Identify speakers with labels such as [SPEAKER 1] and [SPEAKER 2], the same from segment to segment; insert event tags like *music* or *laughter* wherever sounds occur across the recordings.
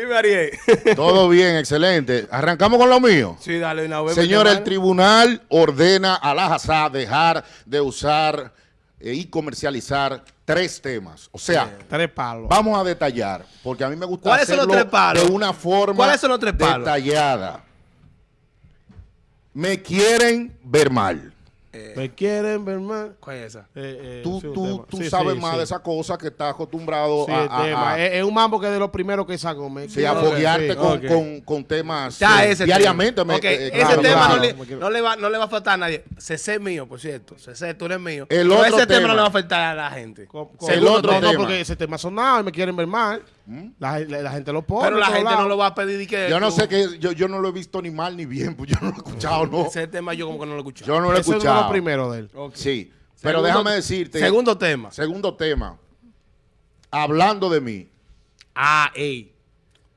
[SPEAKER 1] *laughs* Todo bien, excelente. Arrancamos con lo mío.
[SPEAKER 2] Sí, dale una vez.
[SPEAKER 1] Señor, el tribunal ordena a la JASA dejar de usar eh, y comercializar tres temas. O sea,
[SPEAKER 3] Tres palos.
[SPEAKER 1] vamos a detallar, porque a mí me gusta
[SPEAKER 2] ¿Cuáles son los
[SPEAKER 1] hacerlo
[SPEAKER 2] tres palos?
[SPEAKER 1] de una forma
[SPEAKER 2] ¿Cuáles son los tres palos?
[SPEAKER 1] detallada. Me quieren ver mal.
[SPEAKER 3] ¿Me quieren ver más?
[SPEAKER 2] ¿Cuál es esa?
[SPEAKER 3] Eh, eh,
[SPEAKER 1] Tú,
[SPEAKER 3] sí,
[SPEAKER 1] tú, tú
[SPEAKER 3] Sí,
[SPEAKER 1] sabes
[SPEAKER 3] sí,
[SPEAKER 1] más
[SPEAKER 3] sí.
[SPEAKER 1] de esa cosa que estás acostumbrado
[SPEAKER 3] Sí,
[SPEAKER 1] a,
[SPEAKER 3] el
[SPEAKER 1] a-
[SPEAKER 3] tema.
[SPEAKER 1] a-
[SPEAKER 3] Es, un mambo que es de los primeros que saco. Me
[SPEAKER 1] sí, a foguearte
[SPEAKER 3] sí,
[SPEAKER 1] con,
[SPEAKER 3] ok.
[SPEAKER 1] con- con temas
[SPEAKER 2] Ya,
[SPEAKER 1] eh,
[SPEAKER 2] ese
[SPEAKER 1] diariamente.
[SPEAKER 2] tema.
[SPEAKER 1] me-
[SPEAKER 2] Ok,
[SPEAKER 1] eh,
[SPEAKER 2] ese
[SPEAKER 1] claro,
[SPEAKER 2] tema
[SPEAKER 1] claro.
[SPEAKER 2] no, le, no, le va, no le va a faltar a nadie. CC es mío, por cierto. CC, tú eres mío.
[SPEAKER 1] El
[SPEAKER 2] Pero
[SPEAKER 1] otro
[SPEAKER 2] ese tema.
[SPEAKER 1] tema.
[SPEAKER 2] no le va a faltar a la gente.
[SPEAKER 3] Con- con-
[SPEAKER 1] Segundo
[SPEAKER 3] no, no,
[SPEAKER 1] tema.
[SPEAKER 3] porque ese tema sonado y me quieren ver La, la- la gente lo pone.
[SPEAKER 2] Pero la gente no lo va a pedir y que.
[SPEAKER 1] Yo no
[SPEAKER 2] tú-
[SPEAKER 1] sé que yo, yo no lo he visto ni mal ni bien, pues yo no lo he escuchado, no.
[SPEAKER 2] Ese tema yo como que no lo he escuchado.
[SPEAKER 1] Yo no lo he
[SPEAKER 3] es de
[SPEAKER 1] escuchado.
[SPEAKER 3] los primeros de él.
[SPEAKER 1] Sí, pero
[SPEAKER 2] Segundo-
[SPEAKER 1] déjame decirte.
[SPEAKER 2] Segundo tema.
[SPEAKER 1] Segundo tema. Hablando de mí.
[SPEAKER 2] Ah, ey.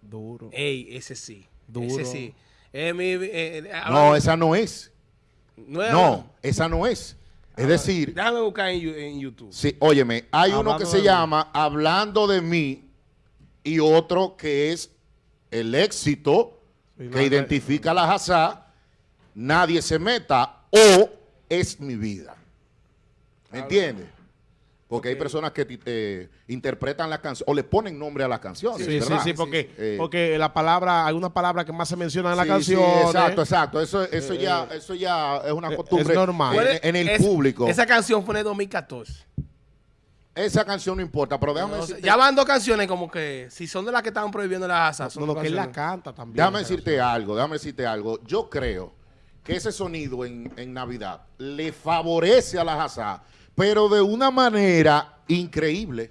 [SPEAKER 3] Duro.
[SPEAKER 2] Ey, ese sí.
[SPEAKER 3] Duro.
[SPEAKER 2] Ese sí. Eh, mi, eh, eh,
[SPEAKER 1] No, esa no es.
[SPEAKER 2] no es-
[SPEAKER 1] No, esa no es. Es decir,
[SPEAKER 2] Déjame buscar en, YouTube.
[SPEAKER 1] sí, óyeme, hay uno que se
[SPEAKER 3] mí.
[SPEAKER 1] llama Hablando de mí y otro que es el éxito que
[SPEAKER 3] la-
[SPEAKER 1] identifica a la Hazá, nadie se meta o es mi vida. ¿Me entiendes? Porque hay personas que eh, interpretan la canción o le ponen nombre a las canciones.
[SPEAKER 3] Sí, sí,
[SPEAKER 1] ¿verdad?
[SPEAKER 3] sí, porque,
[SPEAKER 1] Eh,
[SPEAKER 3] porque la palabra, hay una palabra que más se menciona en la
[SPEAKER 1] Sí,
[SPEAKER 3] canción.
[SPEAKER 1] sí, exacto, exacto. Eso, eso, ya, eso ya es una
[SPEAKER 3] eh,
[SPEAKER 1] costumbre
[SPEAKER 3] es normal.
[SPEAKER 1] en-
[SPEAKER 2] ¿Cuál es-
[SPEAKER 1] en, el
[SPEAKER 2] es-
[SPEAKER 1] público.
[SPEAKER 2] Esa canción fue en el 2014.
[SPEAKER 1] Esa canción no importa, pero déjame
[SPEAKER 2] No
[SPEAKER 1] decirte,
[SPEAKER 2] ya van dos canciones como que, si son de las que estaban prohibiendo la asa, son
[SPEAKER 3] No, lo que él la canta también.
[SPEAKER 1] déjame decirte algo, déjame decirte algo. Yo creo que ese sonido en, en Navidad le favorece a la Hazá, pero de una manera increíble.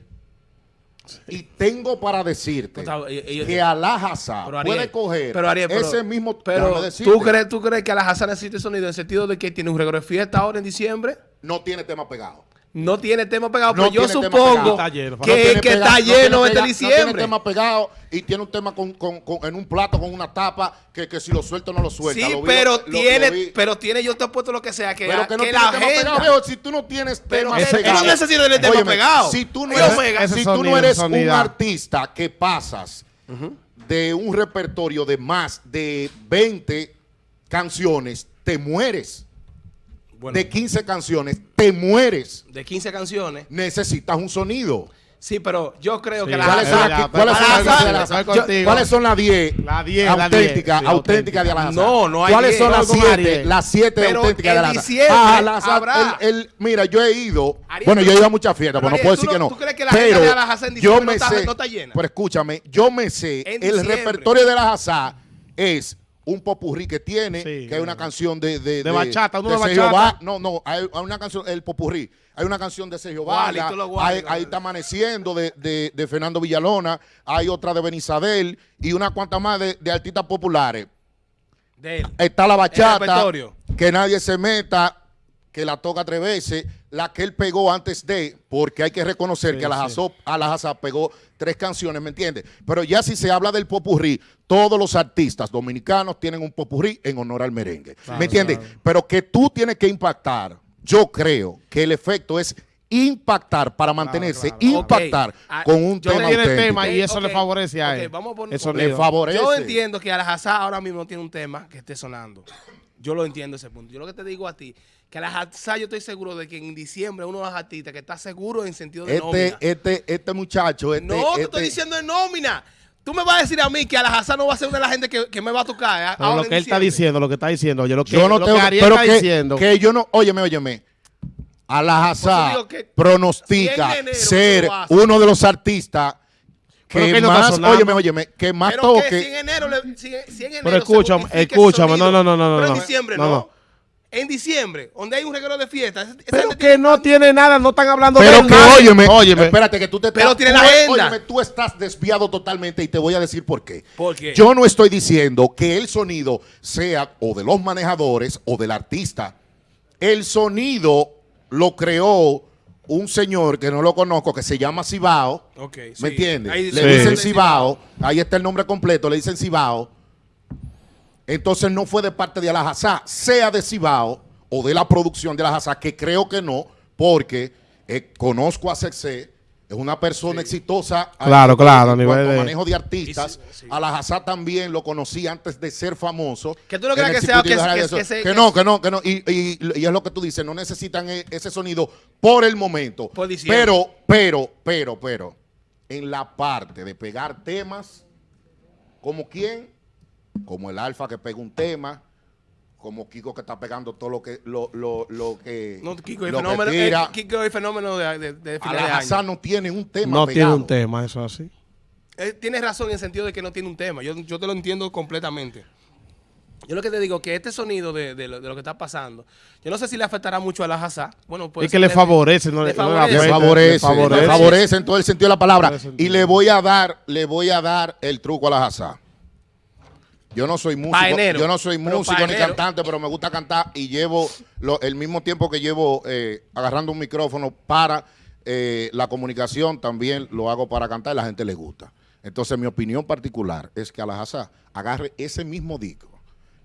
[SPEAKER 1] Y tengo para decirte
[SPEAKER 2] Pues, ellos- ellos-
[SPEAKER 1] que puede coger
[SPEAKER 2] pero, Ariel, pero-
[SPEAKER 1] ese mismo...
[SPEAKER 2] Pero ¿tú crees, ¿tú crees que a la Hazá necesita sonido en el sentido de que tiene un regalo de fiesta ahora en diciembre?
[SPEAKER 1] No tiene tema pegado.
[SPEAKER 2] No tiene tema pegado,
[SPEAKER 1] No
[SPEAKER 2] pero yo
[SPEAKER 1] tiene tema
[SPEAKER 2] supongo
[SPEAKER 3] lleno.
[SPEAKER 2] que,
[SPEAKER 1] No
[SPEAKER 2] está
[SPEAKER 1] no tiene
[SPEAKER 2] lleno este
[SPEAKER 1] pega- No tiene
[SPEAKER 2] diciembre.
[SPEAKER 1] tema pegado y tiene un tema con, con- con- en un plato con una tapa que, que si lo suelto no lo suelta.
[SPEAKER 2] sí,
[SPEAKER 1] Lo vi-
[SPEAKER 2] pero
[SPEAKER 1] lo-
[SPEAKER 2] tiene,
[SPEAKER 1] lo
[SPEAKER 2] pero tiene, yo te he puesto lo que sea, que,
[SPEAKER 1] Pero que no
[SPEAKER 2] que
[SPEAKER 1] tiene
[SPEAKER 2] la
[SPEAKER 1] pegado. viejo. si tú no tienes
[SPEAKER 2] Pero
[SPEAKER 1] tema pegado.
[SPEAKER 2] no necesitas tener tema pegado.
[SPEAKER 1] Si tú no eres, si tú no
[SPEAKER 3] sonido,
[SPEAKER 1] eres un artista que pasas de un repertorio de más de 20 canciones, te mueres.
[SPEAKER 2] Bueno,
[SPEAKER 1] De 15 canciones, te mueres.
[SPEAKER 2] de 15 canciones.
[SPEAKER 1] Necesitas un sonido.
[SPEAKER 2] Sí, pero yo creo
[SPEAKER 3] Sí,
[SPEAKER 2] que la
[SPEAKER 1] ¿Cuáles son,
[SPEAKER 3] ya,
[SPEAKER 1] cuáles son la- yo-
[SPEAKER 3] contigo.
[SPEAKER 1] cuáles son las 10
[SPEAKER 3] La 10, la 10,
[SPEAKER 1] auténticas
[SPEAKER 3] sí,
[SPEAKER 1] auténticas de Alhazá?
[SPEAKER 2] No, no hay
[SPEAKER 1] ¿Cuáles
[SPEAKER 2] 10.
[SPEAKER 1] son las
[SPEAKER 3] Estoy con
[SPEAKER 1] 7
[SPEAKER 3] Ariel.
[SPEAKER 1] las siete
[SPEAKER 2] Pero
[SPEAKER 1] auténticas de
[SPEAKER 2] diciembre
[SPEAKER 1] Ah, Alhazá,
[SPEAKER 2] habrá.
[SPEAKER 1] el- el- mira, yo he ido,
[SPEAKER 2] Ariel,
[SPEAKER 1] bueno, yo he ido a muchas fiestas,
[SPEAKER 2] pero
[SPEAKER 1] pero no puedo
[SPEAKER 2] ¿tú
[SPEAKER 1] decir que
[SPEAKER 2] no- tú crees que la
[SPEAKER 1] pero
[SPEAKER 2] de Alhazá en
[SPEAKER 1] yo
[SPEAKER 2] diciembre no
[SPEAKER 1] me
[SPEAKER 2] está-
[SPEAKER 1] sé,
[SPEAKER 2] no está llena?
[SPEAKER 1] pero escúchame, yo me sé, el repertorio de Alhazá es un popurrí que tiene,
[SPEAKER 3] Sí,
[SPEAKER 1] que hay una canción de... De,
[SPEAKER 3] De bachata, uno de
[SPEAKER 1] Sergio
[SPEAKER 3] bachata.
[SPEAKER 1] No, no, hay, hay una canción, el popurrí. Hay una canción de Sergio Vargas, ahí está Amaneciendo de, de- de Fernando Villalona, hay otra de Benizabel y una cuanta más de, de artistas populares.
[SPEAKER 2] De él.
[SPEAKER 1] Está la bachata, que nadie se meta, que la toca tres veces, la que él pegó antes de, porque hay que reconocer
[SPEAKER 3] Sí,
[SPEAKER 1] que a la,
[SPEAKER 3] sí.
[SPEAKER 1] Pegó tres canciones, ¿me entiendes? Pero ya si se habla del popurrí, todos los artistas dominicanos tienen un popurrí en honor al merengue,
[SPEAKER 3] Claro,
[SPEAKER 1] ¿me entiendes?
[SPEAKER 3] claro.
[SPEAKER 1] Pero que tú tienes que impactar, yo creo que el efecto es impactar para mantenerse,
[SPEAKER 3] claro.
[SPEAKER 1] impactar.
[SPEAKER 2] Ah,
[SPEAKER 1] con un
[SPEAKER 2] yo
[SPEAKER 1] tema
[SPEAKER 3] tiene
[SPEAKER 1] auténtico.
[SPEAKER 3] tema y eso le favorece a él.
[SPEAKER 2] vamos a poner-
[SPEAKER 3] El.
[SPEAKER 1] Le favorece.
[SPEAKER 2] Yo entiendo que Alhazá ahora mismo no tiene un tema que esté sonando. Yo lo entiendo ese punto. Yo lo que te digo a ti, que Alhazá yo estoy seguro de que en diciembre uno de los artistas que está seguro en sentido de
[SPEAKER 1] Este,
[SPEAKER 2] nómina.
[SPEAKER 1] este, este muchacho, este,
[SPEAKER 2] no, te
[SPEAKER 1] este-
[SPEAKER 2] estoy diciendo en nómina. Tú me vas a decir a mí que Alhazá no va a ser una de la gente que, que me va a tocar. eh,
[SPEAKER 3] Pero lo que él está diciendo, lo que está diciendo, oye, lo que,
[SPEAKER 1] yo no
[SPEAKER 3] lo
[SPEAKER 1] tengo
[SPEAKER 3] que Ariel
[SPEAKER 1] pero
[SPEAKER 3] está
[SPEAKER 1] que,
[SPEAKER 3] diciendo.
[SPEAKER 1] que yo no, óyeme, óyeme. Alhazá pronostica
[SPEAKER 2] enero
[SPEAKER 1] ser uno de los artistas que
[SPEAKER 3] que
[SPEAKER 1] más, óyeme, óyeme, que más
[SPEAKER 2] Pero que si en
[SPEAKER 1] toque.
[SPEAKER 2] enero, le- si, si en enero
[SPEAKER 3] Pero escúchame, escúchame,
[SPEAKER 2] sonido,
[SPEAKER 3] no, no, no, no,
[SPEAKER 2] Pero en
[SPEAKER 3] no.
[SPEAKER 2] diciembre
[SPEAKER 3] No,
[SPEAKER 2] no. En diciembre, donde hay un regalo de fiesta.
[SPEAKER 3] Pero que
[SPEAKER 2] tiene-
[SPEAKER 3] no tiene nada, no están hablando
[SPEAKER 1] Pero
[SPEAKER 3] de
[SPEAKER 1] que,
[SPEAKER 3] nada.
[SPEAKER 1] óyeme,
[SPEAKER 3] óyeme.
[SPEAKER 1] espérate que tú te
[SPEAKER 2] Pero
[SPEAKER 1] estás-
[SPEAKER 2] tiene la agenda.
[SPEAKER 1] Óyeme, tú estás desviado totalmente y te voy a decir por qué.
[SPEAKER 2] ¿Por qué?
[SPEAKER 1] Yo no estoy diciendo que el sonido sea o de los manejadores o del artista. El sonido lo creó un señor que no lo conozco, que se llama Cibao.
[SPEAKER 2] Ok, sí.
[SPEAKER 1] ¿Me entiendes?
[SPEAKER 2] Ahí
[SPEAKER 1] Le
[SPEAKER 2] dice-
[SPEAKER 1] dicen. Cibao, ahí está el nombre completo, le dicen Cibao. Entonces no fue de parte de Alhazá, sea de Cibao o de la producción de Alhazá, que creo que no, porque eh, conozco a Sexé, es una persona exitosa. a-
[SPEAKER 3] Claro, claro, a nivel
[SPEAKER 1] cuanto
[SPEAKER 3] de-
[SPEAKER 1] manejo de artistas.
[SPEAKER 2] Sí, sí.
[SPEAKER 1] A la Hazá también lo conocí antes de ser famoso.
[SPEAKER 2] Que tú no creas que sea- que- que- que se-
[SPEAKER 1] Que
[SPEAKER 2] que
[SPEAKER 1] no, que no, que no. Y, y- y es lo que tú dices, no necesitan e- ese sonido por el momento.
[SPEAKER 2] Por.
[SPEAKER 1] Pero, pero, pero, pero, en la parte de pegar temas, como quién, como el Alfa que pega un tema, como Kiko que está pegando todo lo que lo, lo, lo que
[SPEAKER 2] No, Kiko
[SPEAKER 1] lo que
[SPEAKER 2] fenómeno,
[SPEAKER 1] tira.
[SPEAKER 2] eh, Kiko es fenómeno de, de, de
[SPEAKER 1] a
[SPEAKER 2] final de año.
[SPEAKER 1] No tiene un tema
[SPEAKER 3] No tiene un tema, eso así.
[SPEAKER 2] Eh, tienes razón en el sentido de que no tiene un tema. Yo, yo te lo entiendo completamente. Yo lo que te digo que este sonido de, de lo, de lo que está pasando, yo no sé si le afectará mucho a la Hazá. Bueno, puede
[SPEAKER 3] Es que le favorece, no
[SPEAKER 2] le
[SPEAKER 3] le,
[SPEAKER 2] favorece.
[SPEAKER 1] le
[SPEAKER 3] afecta,
[SPEAKER 1] favorece,
[SPEAKER 3] le favorece.
[SPEAKER 1] le favorece en todo el sentido de la palabra.
[SPEAKER 3] El.
[SPEAKER 1] Y le voy a dar, le voy a dar el truco a la Hazá. Yo no soy músico,
[SPEAKER 2] Paenero.
[SPEAKER 1] yo no soy músico ni cantante, pero me gusta cantar y llevo lo- el mismo tiempo que llevo eh, agarrando un micrófono para eh, la comunicación, también lo hago para cantar y la gente le gusta. Entonces mi opinión particular es que a la Hazá agarre ese mismo disco,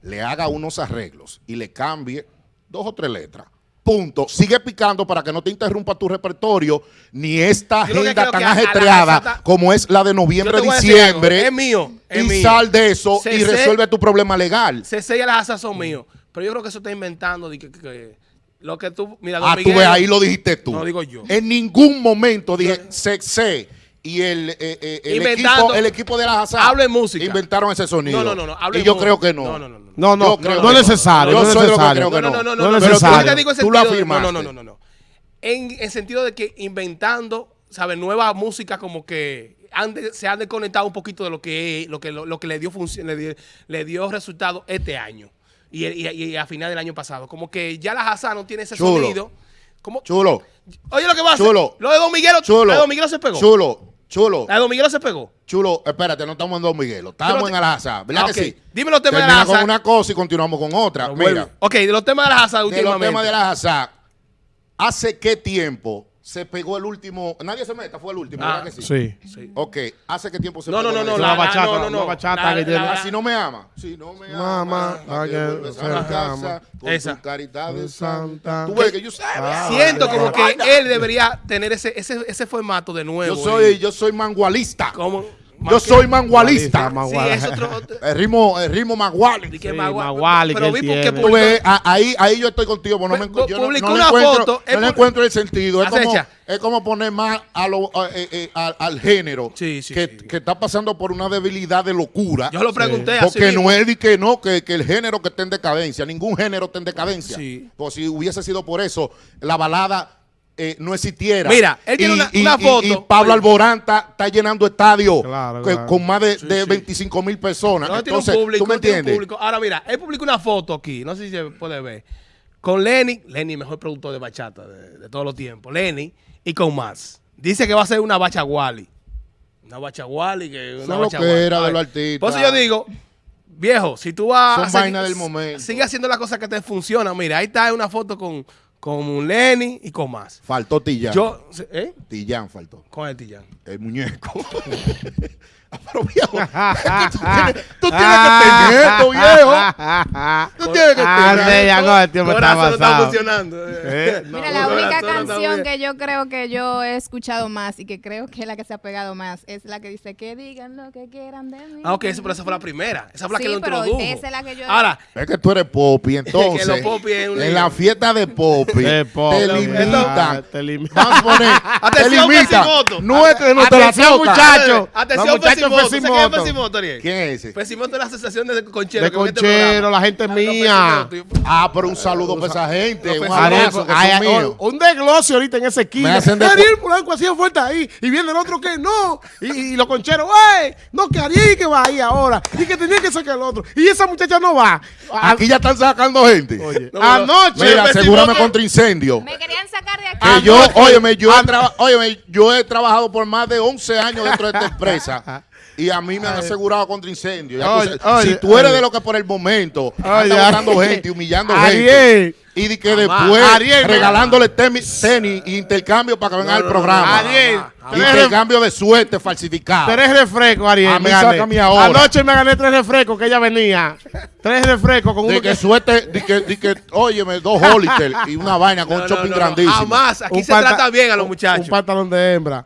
[SPEAKER 1] le haga unos arreglos y le cambie dos o tres letras. Punto. Sigue picando para que no te interrumpa tu repertorio ni esta agenda tan ajetreada como es la de
[SPEAKER 2] Yo te
[SPEAKER 1] noviembre,
[SPEAKER 2] voy a decir algo,
[SPEAKER 1] diciembre.
[SPEAKER 2] Es mío. Es
[SPEAKER 1] y
[SPEAKER 2] mío.
[SPEAKER 1] sal de eso
[SPEAKER 2] Se-
[SPEAKER 1] y
[SPEAKER 2] se-
[SPEAKER 1] resuelve tu problema legal.
[SPEAKER 2] CC y las Hazá son míos. Pero yo creo que eso está inventando. de que, que- que- lo que tú. Mira,
[SPEAKER 1] Ah, tú
[SPEAKER 2] Miguel-
[SPEAKER 1] ves, ahí lo dijiste tú.
[SPEAKER 2] No, digo yo.
[SPEAKER 1] En ningún momento dije Sexé y el, eh, eh, el, equipo, el equipo de la Hazá
[SPEAKER 2] Hablo en música.
[SPEAKER 1] inventaron ese sonido.
[SPEAKER 2] No, no, no. no hablo
[SPEAKER 1] y yo creo que no.
[SPEAKER 2] No, no, no. no.
[SPEAKER 3] No, no, no, necesario.
[SPEAKER 1] Yo
[SPEAKER 3] no es
[SPEAKER 1] soy lo que
[SPEAKER 3] necesario.
[SPEAKER 1] creo que
[SPEAKER 2] No, no, no, no,
[SPEAKER 3] No
[SPEAKER 2] yo te digo
[SPEAKER 1] Tú lo afirmaste.
[SPEAKER 2] No, no, no, no, no. En el sentido de que inventando, ¿sabes? Nueva música como que han de- se han desconectado un poquito de lo que lo que lo, lo que le dio función, le dio, le dio resultado este año y, y, y a final del año pasado. Como que ya la Hazá no tiene ese
[SPEAKER 1] Chulo.
[SPEAKER 2] sonido. Como,
[SPEAKER 1] Chulo,
[SPEAKER 2] oye lo que va a hacer.
[SPEAKER 1] Chulo.
[SPEAKER 2] Lo de Don Miguelo,
[SPEAKER 1] chulo.
[SPEAKER 2] la de Don Miguelo se pegó.
[SPEAKER 1] Chulo, chulo,
[SPEAKER 2] La de Don Miguelo se pegó.
[SPEAKER 1] chulo. Espérate, no estamos en Don Miguelo. Estamos
[SPEAKER 2] Pero
[SPEAKER 1] en
[SPEAKER 2] te-
[SPEAKER 1] Al-Hazá. ¿Verdad
[SPEAKER 2] Ah,
[SPEAKER 1] que sí?
[SPEAKER 2] Dime los temas de
[SPEAKER 1] Termina
[SPEAKER 2] Al-Hazá.
[SPEAKER 1] con una cosa y continuamos con otra. Mira,
[SPEAKER 2] Ok, de los temas de la Hazá
[SPEAKER 1] de los
[SPEAKER 2] últimamente.
[SPEAKER 1] temas de la Hazá, ¿hace qué tiempo se pegó el último? Nadie se meta, fue el último,
[SPEAKER 2] Ah,
[SPEAKER 1] ¿verdad que sí?
[SPEAKER 3] Sí.
[SPEAKER 2] Sí.
[SPEAKER 1] Ok, ¿hace qué tiempo se
[SPEAKER 2] No,
[SPEAKER 1] pegó?
[SPEAKER 2] no, no, no.
[SPEAKER 3] la
[SPEAKER 2] la-
[SPEAKER 3] bachata,
[SPEAKER 2] no, no, no.
[SPEAKER 3] la bachata
[SPEAKER 2] La-
[SPEAKER 3] que
[SPEAKER 2] la-
[SPEAKER 1] si no me ama, si no me ama,
[SPEAKER 3] Mamá,
[SPEAKER 1] ¿a
[SPEAKER 3] que
[SPEAKER 1] a casa con
[SPEAKER 2] Esa.
[SPEAKER 1] tu carita de santa? Tú ves que yo
[SPEAKER 3] Ah,
[SPEAKER 2] Siento como que él debería tener ese, ese, ese formato de nuevo.
[SPEAKER 1] Yo soy,
[SPEAKER 2] y-
[SPEAKER 1] yo soy mangualista.
[SPEAKER 2] como,
[SPEAKER 1] Yo soy mangualista.
[SPEAKER 3] Mangualista,
[SPEAKER 2] Sí,
[SPEAKER 3] Maguala.
[SPEAKER 2] es otro. otro-
[SPEAKER 1] El ritmo, el ritmo manguali.
[SPEAKER 3] Sí,
[SPEAKER 2] pero vi porque.
[SPEAKER 1] Tú ves, a- ahí, ahí yo estoy contigo, pero no me,
[SPEAKER 2] Pu-
[SPEAKER 1] yo no,
[SPEAKER 2] publicó
[SPEAKER 1] no le
[SPEAKER 2] una
[SPEAKER 1] encuentro,
[SPEAKER 2] foto,
[SPEAKER 1] no le encuentro el sentido. Es como, es como poner más a lo, a- eh, eh, al, al género
[SPEAKER 2] Sí, sí,
[SPEAKER 1] que,
[SPEAKER 2] sí.
[SPEAKER 1] que está pasando por una debilidad de locura.
[SPEAKER 2] Yo lo pregunté así
[SPEAKER 1] Porque
[SPEAKER 2] mismo.
[SPEAKER 1] no es de que no, que, que el género que está en decadencia, ningún género está en decadencia.
[SPEAKER 2] Sí.
[SPEAKER 1] Pues si hubiese sido por eso, la balada eh, no existiera.
[SPEAKER 2] Mira, él tiene una- una foto.
[SPEAKER 1] Y, Pablo. Alborán está, está llenando estadios
[SPEAKER 3] Claro,
[SPEAKER 1] que-
[SPEAKER 3] claro.
[SPEAKER 1] con más de,
[SPEAKER 2] Sí,
[SPEAKER 1] de
[SPEAKER 2] sí.
[SPEAKER 1] 25 mil personas.
[SPEAKER 2] No, tiene un
[SPEAKER 1] Entonces,
[SPEAKER 2] público,
[SPEAKER 1] ¿tú me
[SPEAKER 2] tiene un
[SPEAKER 1] entiendes?
[SPEAKER 2] público. Ahora mira, él publicó una foto aquí, no sé si se puede ver, con Lenny, Lenny, mejor productor de bachata de, de todos los tiempos, Lenny, y con más. Dice que va a ser una bachaguali. Una bachaguali, que una
[SPEAKER 1] Eso es lo
[SPEAKER 2] bachaguali.
[SPEAKER 1] que era de los artistas.
[SPEAKER 2] Por eso yo digo, viejo, si tú vas
[SPEAKER 1] Son
[SPEAKER 2] a seguir-
[SPEAKER 1] del momento.
[SPEAKER 2] Sigue haciendo las cosas que te funcionan. Mira, ahí está una foto con, con Lenny y con más.
[SPEAKER 1] Faltó Tillán.
[SPEAKER 2] Yo, ¿eh?
[SPEAKER 1] Tillán faltó.
[SPEAKER 2] Con el Tillán.
[SPEAKER 1] El muñeco. *laughs* Ah, *laughs* Pero viejo, es que tú tienes, tú tienes que *laughs* tener esto, viejo. Tú tienes que
[SPEAKER 3] Ah,
[SPEAKER 1] tener esto.
[SPEAKER 3] tiempo está
[SPEAKER 2] no funcionando. *laughs*
[SPEAKER 3] Eh, no.
[SPEAKER 4] Mira, la única canción que yo creo que yo he escuchado más y que creo que es la que se ha pegado más es la que dice que digan lo que quieran de mí.
[SPEAKER 2] Ah, ok, eso, pero esa fue la primera. Esa fue la que
[SPEAKER 4] Sí,
[SPEAKER 2] lo introdujo.
[SPEAKER 4] esa es la que yo-
[SPEAKER 2] Ahora,
[SPEAKER 1] Es que tú eres popi, entonces.
[SPEAKER 2] los popi es un
[SPEAKER 1] en la fiesta de popi.
[SPEAKER 3] De popi.
[SPEAKER 1] Te limitan.
[SPEAKER 3] Te limitan.
[SPEAKER 1] Vamos a poner. te
[SPEAKER 2] Atención,
[SPEAKER 1] limitan. No te la
[SPEAKER 3] Atención, muchachos.
[SPEAKER 2] atención, Pesimoto. ¿Sabes quién es
[SPEAKER 3] Pesimoto.
[SPEAKER 2] Pesimoto, Ariel?
[SPEAKER 1] ¿Quién es ese?
[SPEAKER 2] Pesimoto es la asociación de concheros.
[SPEAKER 3] De conchero, la gente
[SPEAKER 2] Ah,
[SPEAKER 3] mía.
[SPEAKER 1] Ah, pero un saludo para esa gente. Un abrazo,
[SPEAKER 3] un desglose ahorita en ese esquina.
[SPEAKER 1] Me hacen de-
[SPEAKER 3] Ariel Polanco hacía fuerte ahí. Y viene el otro que no. Y, los concheros, ¡ey! No, que Ariel que va ahí ahora. Y que tenía que sacar el otro. Y esa muchacha no va.
[SPEAKER 1] Aquí ya están sacando gente.
[SPEAKER 3] Anoche.
[SPEAKER 1] Mira, asegúrame contra incendio.
[SPEAKER 4] Me querían sacar de aquí.
[SPEAKER 1] Que yo, óyeme, yo he, traba- óyeme, yo he trabajado por más de 11 años dentro de esta *laughs* empresa Y a mí me han asegurado contra incendio. Ya
[SPEAKER 3] Oye,
[SPEAKER 1] tú sabes,
[SPEAKER 3] oye,
[SPEAKER 1] si tú eres
[SPEAKER 3] oye.
[SPEAKER 1] de lo que por el momento botando
[SPEAKER 3] Ariel.
[SPEAKER 1] gente, humillando
[SPEAKER 3] Ariel.
[SPEAKER 1] gente. Y de que después
[SPEAKER 3] Ariel,
[SPEAKER 1] regalándole tenis, tenis e intercambio para que venga
[SPEAKER 2] No,
[SPEAKER 1] al
[SPEAKER 2] no, no,
[SPEAKER 1] programa.
[SPEAKER 3] Ariel,
[SPEAKER 1] Intercambio de suerte falsificado.
[SPEAKER 3] Tres refrescos, Ariel.
[SPEAKER 1] A mí
[SPEAKER 3] me
[SPEAKER 1] ahora.
[SPEAKER 3] Anoche me gané tres refrescos que ella venía. Tres refrescos con uno
[SPEAKER 1] De que
[SPEAKER 3] que...
[SPEAKER 1] suerte, de que, de que, óyeme, dos Hollister y una vaina con *laughs*
[SPEAKER 2] No,
[SPEAKER 1] un shopping
[SPEAKER 2] no, no,
[SPEAKER 1] grandísimo.
[SPEAKER 2] Jamás. Aquí
[SPEAKER 3] un
[SPEAKER 2] se trata bien a los muchachos.
[SPEAKER 3] Un pantalón de hembra.